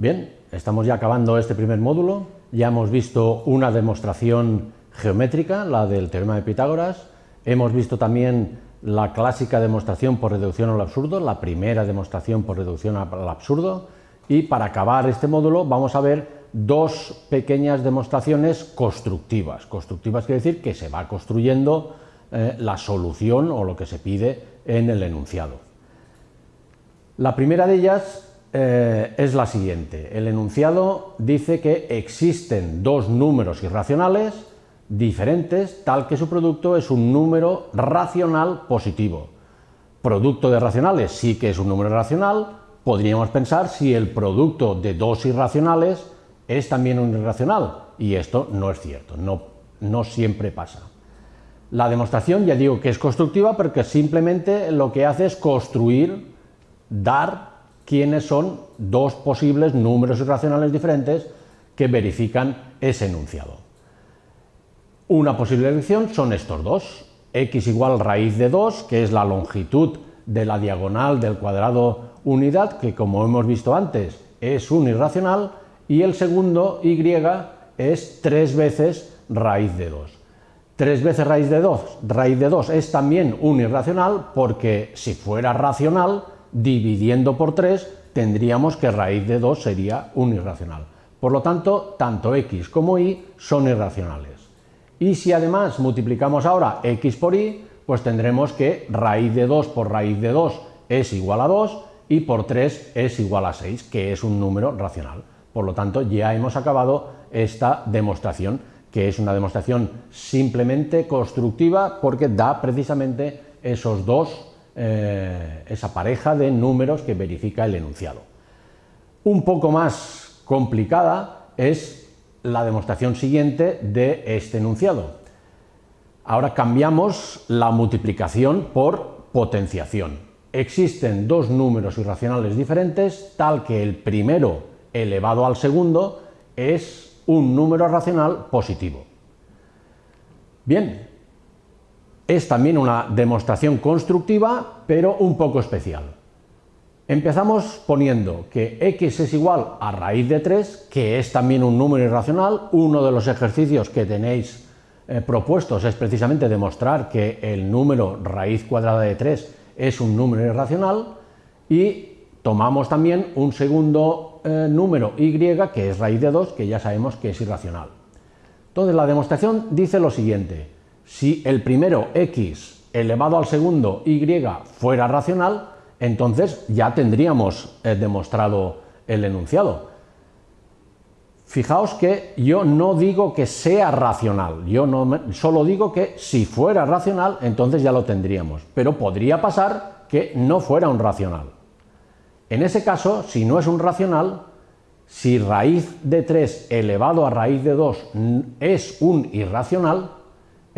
Bien, estamos ya acabando este primer módulo, ya hemos visto una demostración geométrica, la del teorema de Pitágoras, hemos visto también la clásica demostración por reducción al absurdo, la primera demostración por reducción al absurdo, y para acabar este módulo vamos a ver dos pequeñas demostraciones constructivas. Constructivas quiere decir que se va construyendo eh, la solución o lo que se pide en el enunciado. La primera de ellas eh, es la siguiente. El enunciado dice que existen dos números irracionales diferentes, tal que su producto es un número racional positivo. Producto de racionales sí que es un número racional, podríamos pensar si el producto de dos irracionales es también un irracional, y esto no es cierto, no, no siempre pasa. La demostración ya digo que es constructiva porque simplemente lo que hace es construir, dar quiénes son dos posibles números irracionales diferentes que verifican ese enunciado. Una posible elección son estos dos, x igual raíz de 2, que es la longitud de la diagonal del cuadrado unidad, que como hemos visto antes es un irracional, y el segundo, y, es tres veces raíz de 2. Tres veces raíz de 2, raíz de 2 es también un irracional porque si fuera racional, dividiendo por 3, tendríamos que raíz de 2 sería un irracional. Por lo tanto, tanto x como y son irracionales. Y si además multiplicamos ahora x por y, pues tendremos que raíz de 2 por raíz de 2 es igual a 2 y por 3 es igual a 6, que es un número racional. Por lo tanto, ya hemos acabado esta demostración, que es una demostración simplemente constructiva porque da precisamente esos dos eh, esa pareja de números que verifica el enunciado. Un poco más complicada es la demostración siguiente de este enunciado. Ahora cambiamos la multiplicación por potenciación. Existen dos números irracionales diferentes, tal que el primero elevado al segundo es un número racional positivo. Bien, es también una demostración constructiva, pero un poco especial. Empezamos poniendo que x es igual a raíz de 3, que es también un número irracional. Uno de los ejercicios que tenéis eh, propuestos es precisamente demostrar que el número raíz cuadrada de 3 es un número irracional y tomamos también un segundo eh, número y, que es raíz de 2, que ya sabemos que es irracional. Entonces la demostración dice lo siguiente, si el primero x elevado al segundo y fuera racional, entonces ya tendríamos eh, demostrado el enunciado. Fijaos que yo no digo que sea racional, yo no, solo digo que si fuera racional, entonces ya lo tendríamos, pero podría pasar que no fuera un racional. En ese caso, si no es un racional, si raíz de 3 elevado a raíz de 2 es un irracional,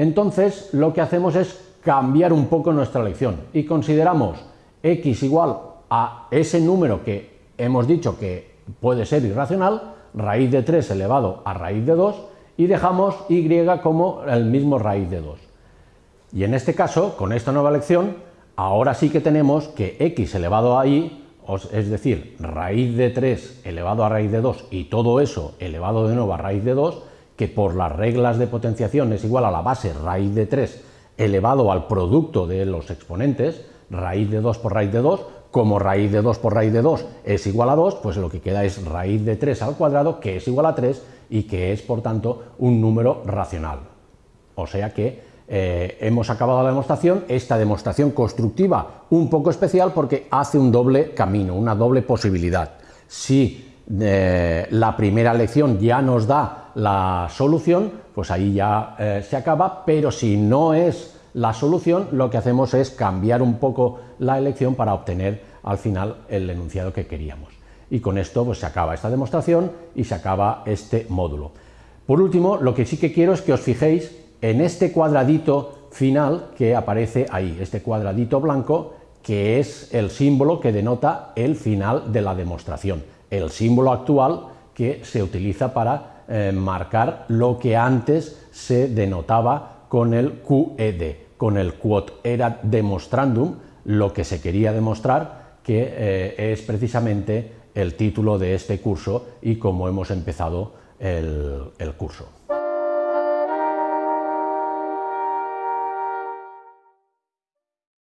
entonces lo que hacemos es cambiar un poco nuestra elección y consideramos x igual a ese número que hemos dicho que puede ser irracional, raíz de 3 elevado a raíz de 2 y dejamos y como el mismo raíz de 2. Y en este caso, con esta nueva elección, ahora sí que tenemos que x elevado a y, es decir, raíz de 3 elevado a raíz de 2 y todo eso elevado de nuevo a raíz de 2, que por las reglas de potenciación es igual a la base raíz de 3 elevado al producto de los exponentes, raíz de 2 por raíz de 2, como raíz de 2 por raíz de 2 es igual a 2, pues lo que queda es raíz de 3 al cuadrado, que es igual a 3 y que es, por tanto, un número racional. O sea que eh, hemos acabado la demostración, esta demostración constructiva un poco especial porque hace un doble camino, una doble posibilidad. Si eh, la primera lección ya nos da la solución, pues ahí ya eh, se acaba, pero si no es la solución, lo que hacemos es cambiar un poco la elección para obtener al final el enunciado que queríamos. Y con esto pues, se acaba esta demostración y se acaba este módulo. Por último, lo que sí que quiero es que os fijéis en este cuadradito final que aparece ahí, este cuadradito blanco, que es el símbolo que denota el final de la demostración, el símbolo actual que se utiliza para eh, marcar lo que antes se denotaba con el QED, con el quod era demonstrandum, lo que se quería demostrar que eh, es precisamente el título de este curso y cómo hemos empezado el, el curso.